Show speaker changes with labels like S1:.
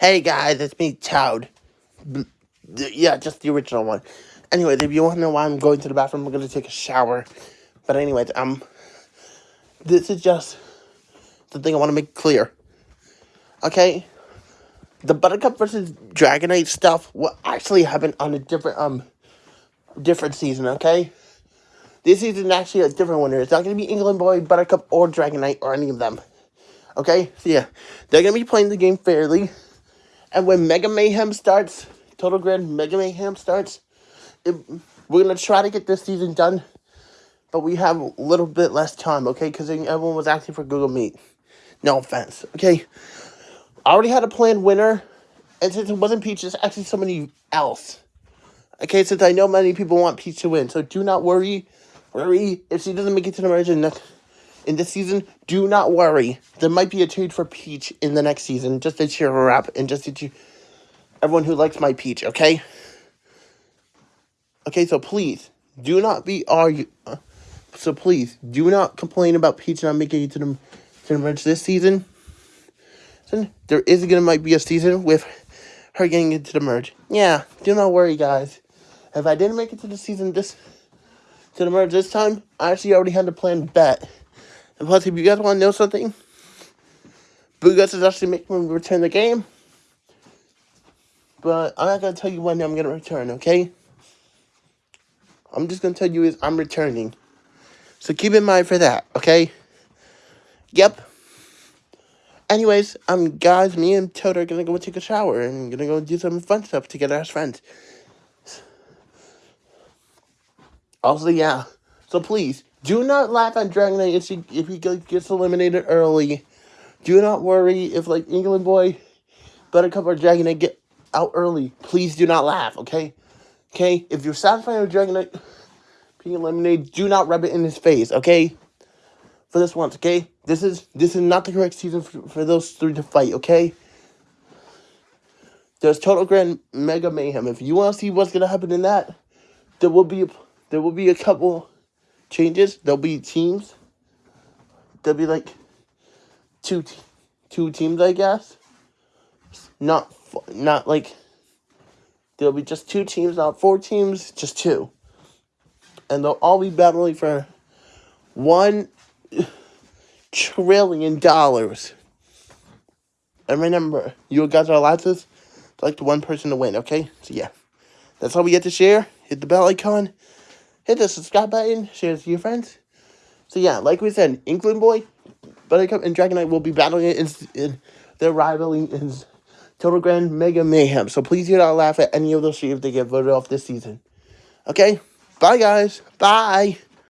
S1: Hey guys, it's me, Toad. Yeah, just the original one. Anyways, if you want to know why I'm going to the bathroom, I'm going to take a shower. But anyways, um, this is just the thing I want to make clear. Okay? The Buttercup versus Dragonite stuff will actually happen on a different, um, different season, okay? This season actually a different winner. It's not going to be England Boy, Buttercup, or Dragonite, or any of them. Okay? So yeah, they're going to be playing the game fairly. And when Mega Mayhem starts, Total Grand Mega Mayhem starts, it, we're going to try to get this season done. But we have a little bit less time, okay? Because everyone was asking for Google Meet. No offense, okay? I already had a planned winner. And since it wasn't Peach, it's actually somebody else. Okay, since I know many people want Peach to win. So do not worry. Worry if she doesn't make it to the merge next in this season, do not worry. There might be a trade for Peach in the next season, just to cheer her up and just to cheer everyone who likes my Peach, okay? Okay, so please, do not be argue. Uh, so please, do not complain about Peach not making it to the, to the merge this season. There is going to might be a season with her getting into the merge. Yeah, do not worry, guys. If I didn't make it to the season this to the merge this time, I actually already had a planned bet. And plus, if you guys want to know something, Boogus is actually making me return the game. But I'm not going to tell you when I'm going to return, okay? I'm just going to tell you is I'm returning. So keep in mind for that, okay? Yep. Anyways, um, guys, me and Toad are going to go take a shower and going to go do some fun stuff together as friends. Also, yeah. So please, do not laugh at Dragonite if he, if he gets eliminated early. Do not worry if, like, England Boy, Buttercup, or Dragonite get out early. Please do not laugh, okay? Okay? If you're satisfied with Dragonite being eliminated, do not rub it in his face, okay? For this once, okay? This is this is not the correct season for, for those three to fight, okay? There's Total Grand Mega Mayhem. If you want to see what's going to happen in that, there will be a, there will be a couple changes. There'll be teams. There'll be like two two teams, I guess. Not not like there'll be just two teams, not four teams, just two. And they'll all be battling for one trillion dollars. And remember, you guys are allowed to select one person to win, okay? So yeah. That's all we get to share. Hit the bell icon hit the subscribe button, share it to your friends. So yeah, like we said, England Boy, Buttercup, and Dragonite will be battling it in, in their rivaling in Total Grand Mega Mayhem. So please do not laugh at any of those if they get voted off this season. Okay? Bye, guys. Bye.